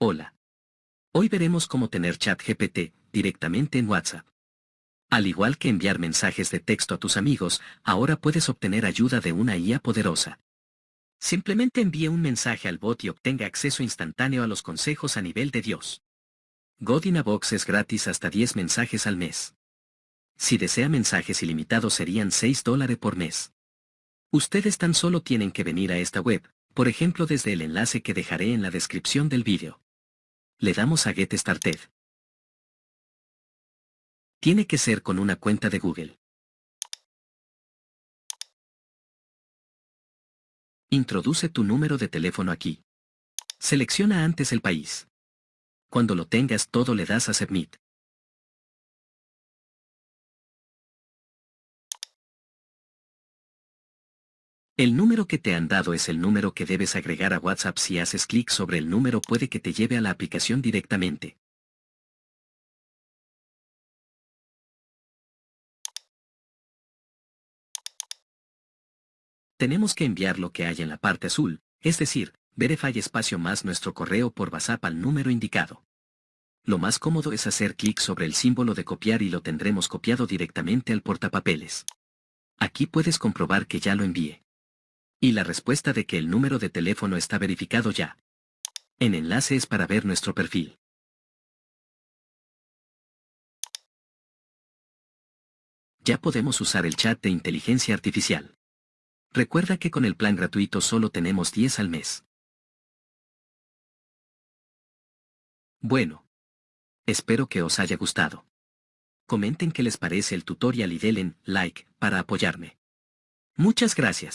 Hola. Hoy veremos cómo tener chat GPT directamente en WhatsApp. Al igual que enviar mensajes de texto a tus amigos, ahora puedes obtener ayuda de una IA poderosa. Simplemente envíe un mensaje al bot y obtenga acceso instantáneo a los consejos a nivel de Dios. Godinabox es gratis hasta 10 mensajes al mes. Si desea mensajes ilimitados serían 6 dólares por mes. Ustedes tan solo tienen que venir a esta web, por ejemplo desde el enlace que dejaré en la descripción del vídeo. Le damos a Get Started. Tiene que ser con una cuenta de Google. Introduce tu número de teléfono aquí. Selecciona antes el país. Cuando lo tengas todo le das a Submit. El número que te han dado es el número que debes agregar a WhatsApp si haces clic sobre el número puede que te lleve a la aplicación directamente. Tenemos que enviar lo que hay en la parte azul, es decir, verify espacio más nuestro correo por WhatsApp al número indicado. Lo más cómodo es hacer clic sobre el símbolo de copiar y lo tendremos copiado directamente al portapapeles. Aquí puedes comprobar que ya lo envié. Y la respuesta de que el número de teléfono está verificado ya. En enlace es para ver nuestro perfil. Ya podemos usar el chat de inteligencia artificial. Recuerda que con el plan gratuito solo tenemos 10 al mes. Bueno. Espero que os haya gustado. Comenten qué les parece el tutorial y denle like para apoyarme. Muchas gracias.